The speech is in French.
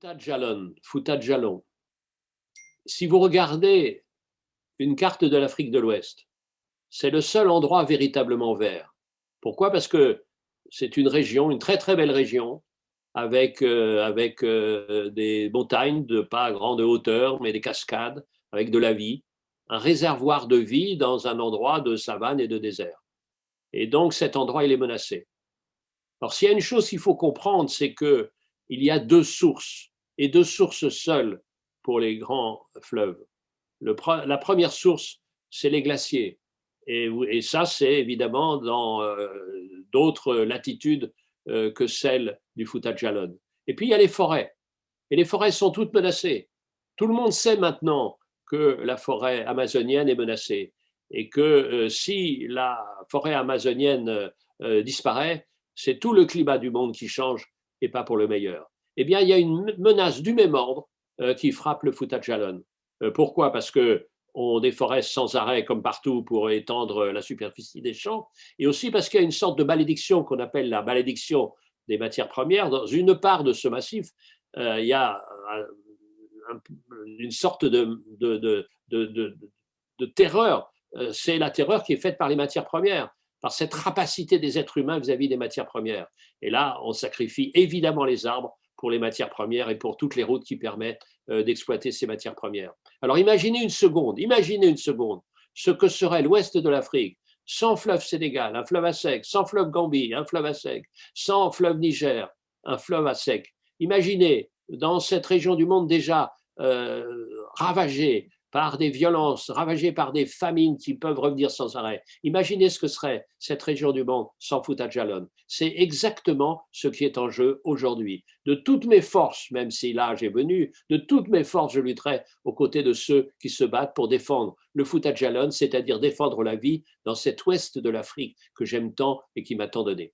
Jalon, Jalon. Si vous regardez une carte de l'Afrique de l'Ouest, c'est le seul endroit véritablement vert. Pourquoi? Parce que c'est une région, une très très belle région, avec, euh, avec euh, des montagnes de pas grande hauteur, mais des cascades, avec de la vie, un réservoir de vie dans un endroit de savane et de désert. Et donc cet endroit, il est menacé. Alors s'il y a une chose qu'il faut comprendre, c'est que il y a deux sources, et deux sources seules pour les grands fleuves. Le, la première source, c'est les glaciers. Et, ça, c'est évidemment dans euh, d'autres latitudes euh, que celle du Fouta-Jalon. Et puis, il y a les forêts. Et les forêts sont toutes menacées. Tout le monde sait maintenant que la forêt amazonienne est menacée et que euh, si la forêt amazonienne disparaît, c'est tout le climat du monde qui change et pas pour le meilleur. Eh bien, il y a une menace du même ordre euh, qui frappe le Fouta-Jalon. Euh, pourquoi? Parce que on déforeste sans arrêt, comme partout, pour étendre la superficie des champs, et aussi parce qu'il y a une sorte de malédiction qu'on appelle la malédiction des matières premières. Dans une part de ce massif, euh, il y a une sorte de terreur. C'est la terreur qui est faite par les matières premières par cette rapacité des êtres humains vis-à-vis des matières premières. Et là, on sacrifie évidemment les arbres pour les matières premières et pour toutes les routes qui permettent euh, d'exploiter ces matières premières. Alors imaginez une seconde, imaginez une seconde ce que serait l'ouest de l'Afrique sans fleuve Sénégal, un fleuve à sec, sans fleuve Gambie, un fleuve à sec, sans fleuve Niger, un fleuve à sec. Imaginez dans cette région du monde déjà euh, ravagée par des violences, ravagées par des famines qui peuvent revenir sans arrêt. Imaginez ce que serait cette région du monde sans Jalon. C'est exactement ce qui est en jeu aujourd'hui. De toutes mes forces, même si l'âge est venu, de toutes mes forces, je lutterai aux côtés de ceux qui se battent pour défendre le Jalon, c'est-à-dire défendre la vie dans cet ouest de l'Afrique que j'aime tant et qui m'a tant donné.